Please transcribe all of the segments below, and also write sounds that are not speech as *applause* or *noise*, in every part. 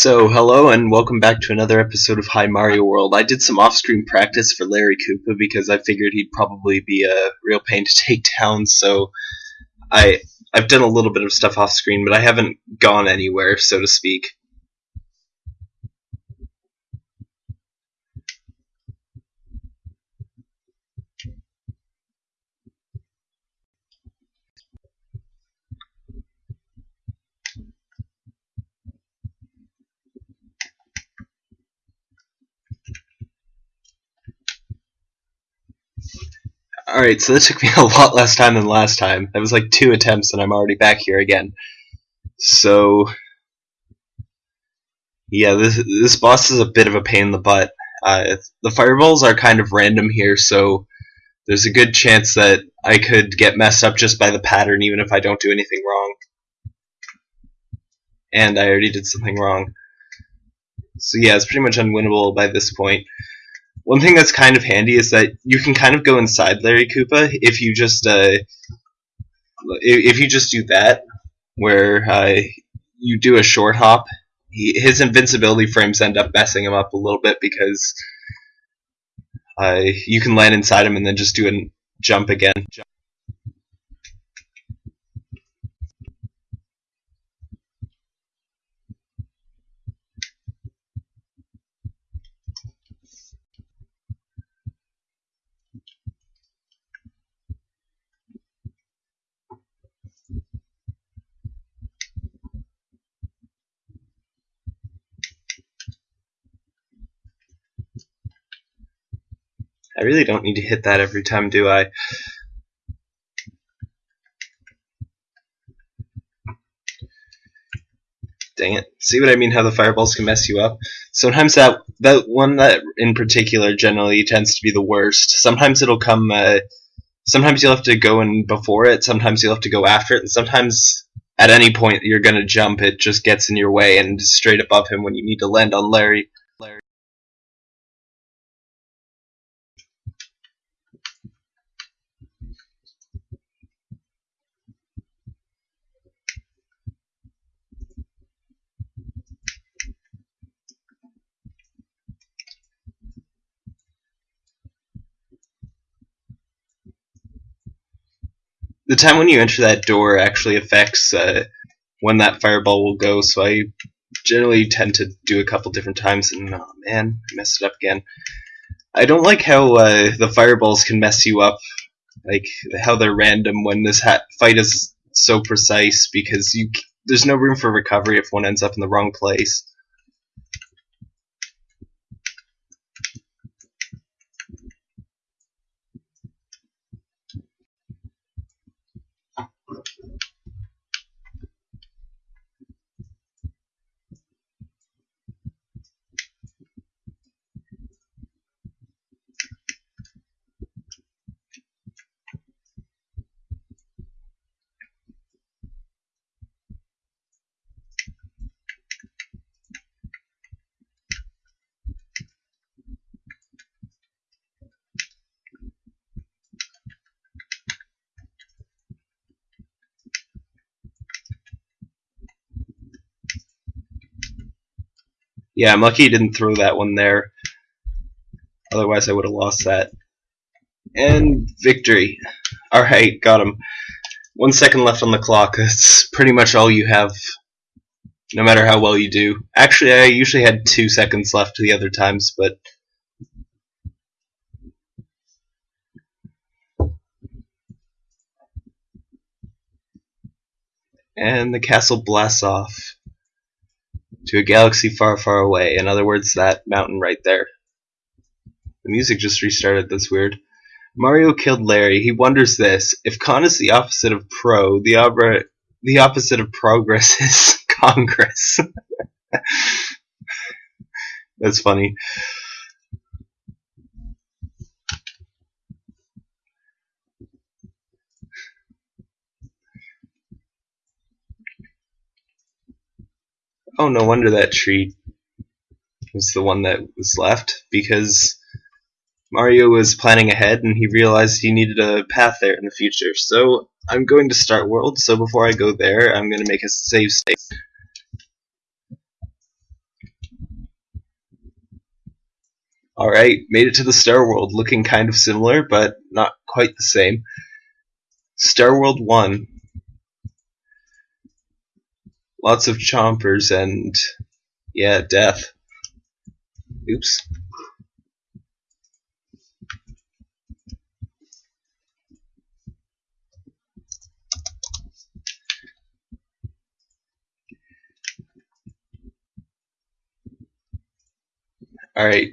So, hello and welcome back to another episode of Hi Mario World. I did some off-screen practice for Larry Koopa because I figured he'd probably be a real pain to *laughs* take down, so I I've done a little bit of stuff off-screen, but I haven't gone anywhere, so to speak. Alright, so that took me *laughs* a lot less time than last time. That was like two attempts and I'm already back here again. So, yeah, this, this boss is a bit of a pain in the butt. Uh, the fireballs are kind of random here, so there's a good chance that I could get messed up just by the pattern even if I don't do anything wrong. And I already did something wrong. So yeah, it's pretty much unwinnable by this point. One thing that's kind of handy is that you can kind of go inside Larry Koopa if you just uh, if you just do that, where uh, you do a short hop. He, his invincibility frames end up messing him up a little bit because uh, you can land inside him and then just do a jump again. I really don't need to hit that every time, do I? Dang it. See what I mean how the fireballs can mess you up? Sometimes that that one that in particular generally tends to be the worst. Sometimes it'll come uh, sometimes you'll have to go in before it, sometimes you'll have to go after it, and sometimes at any point you're gonna jump it just gets in your way and straight above him when you need to land on Larry. The time when you enter that door actually affects uh, when that fireball will go. So I generally tend to do a couple different times, and oh man, I messed it up again. I don't like how uh, the fireballs can mess you up, like how they're random when this fight is so precise because you there's no room for recovery if one ends up in the wrong place. Yeah, I'm lucky he didn't throw that one there. Otherwise, I would have lost that. And victory. Alright, got him. One second left on the clock. That's pretty much all you have, no matter how well you do. Actually, I usually had two seconds left the other times, but... And the castle blasts off to a galaxy far, far away. In other words, that mountain right there. The music just restarted, that's weird. Mario killed Larry. He wonders this. If con is the opposite of pro, the, opera, the opposite of progress *laughs* is Congress. *laughs* that's funny. No wonder that tree was the one that was left, because Mario was planning ahead and he realized he needed a path there in the future. So I'm going to start world, so before I go there, I'm going to make a save state. Alright, made it to the Star World, looking kind of similar, but not quite the same. Star World 1, Lots of chompers and, yeah, death. Oops. Alright,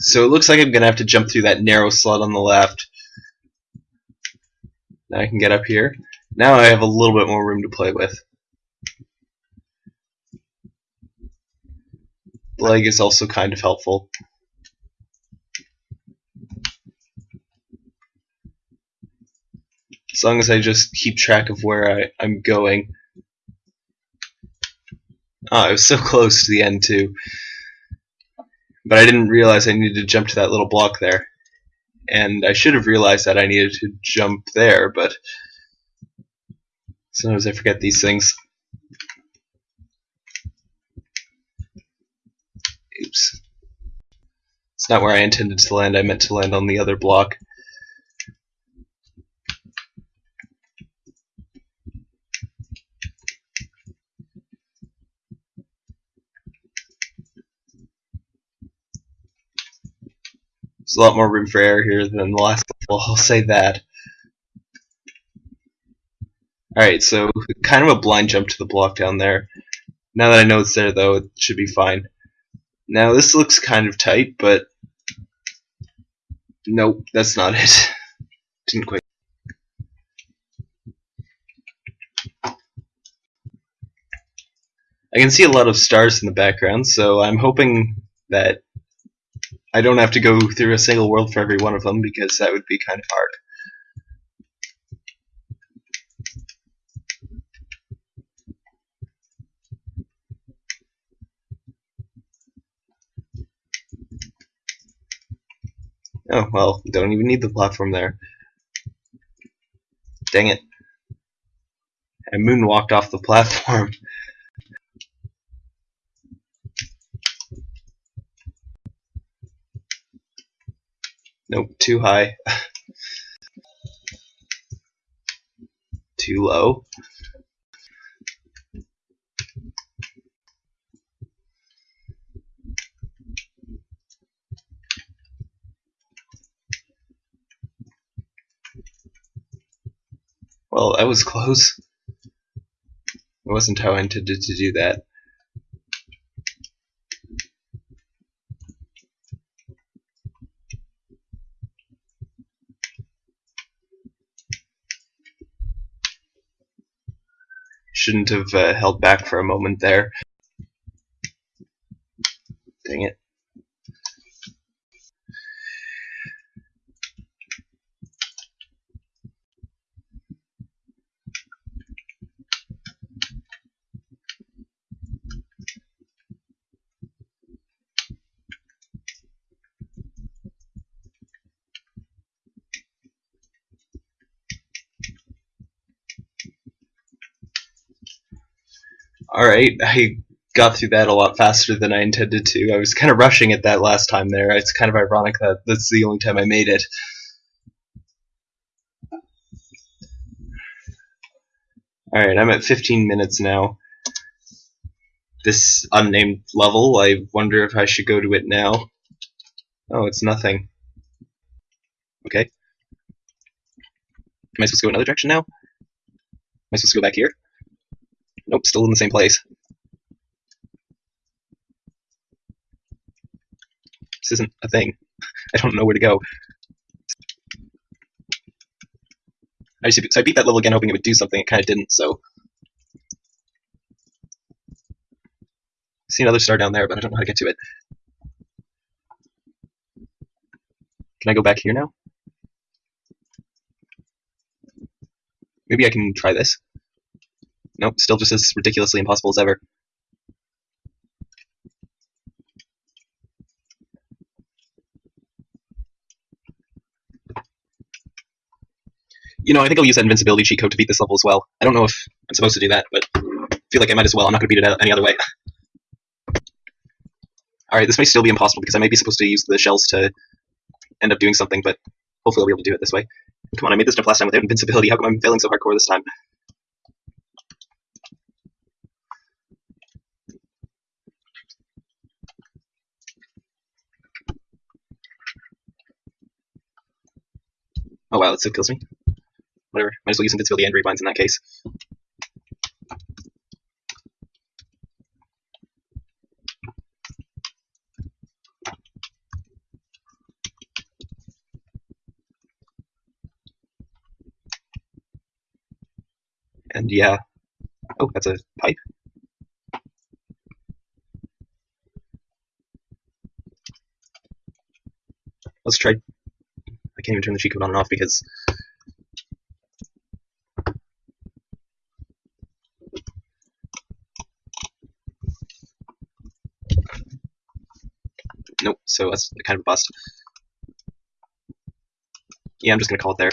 so it looks like I'm going to have to jump through that narrow slot on the left. Now I can get up here. Now I have a little bit more room to play with. Leg is also kind of helpful. As long as I just keep track of where I, I'm going. Ah, I was so *laughs* close to the end too. But I didn't realize I needed to jump to that little block there. And I should have realized that I needed to jump there, but sometimes I forget these things. Oops. It's not where I intended to land, I meant to land on the other block. There's a lot more room for error here than the last level, *laughs* I'll say that. Alright, so kind of a blind jump to the block down there. Now that I know it's there, though, it should be fine. Now, this looks kind of tight, but... Nope, that's not it. *laughs* Didn't quite... I can see a lot of stars in the background, so I'm hoping that I don't have to go through a single world for every one of them because that would be kind of hard. Oh, well, don't even need the platform there. Dang it. I moonwalked off the platform. *laughs* Nope, too high. *laughs* too low. Well, that was close. It wasn't how I intended to do that. shouldn't have uh, held back for a moment there. Dang it. Alright, I got through that a lot faster than I intended to. I was kind of rushing it that last time there. It's kind of ironic that that's the only time I made it. Alright, I'm at 15 minutes now. This unnamed level, I wonder if I should go to it now. Oh, it's nothing. Okay. Am I supposed to go another direction now? Am I supposed to go back here? Nope, still in the same place. This isn't a thing. *laughs* I don't know where to go. I, so I beat that level again hoping it would do something, it kind of didn't, so... See another star down there, but I don't know how to get to it. Can I go back here now? Maybe I can try this. Nope, still just as ridiculously impossible as ever. You know, I think I'll use that invincibility cheat code to beat this level as well. I don't know if I'm supposed to do that, but I feel like I might as well. I'm not going to beat it any other way. *laughs* Alright, this may still be impossible because I may be supposed to use the shells to end up doing something, but hopefully I'll be able to do it this way. Come on, I made this jump last time without invincibility. How come I'm failing so hardcore this time? Oh wow, that still kills me. Whatever. Might as well use invincibility and rebinds in that case. And yeah. Oh, that's a pipe. Let's try. Can't even turn the cheat code on and off because. Nope, so that's kind of a bust. Yeah, I'm just gonna call it there.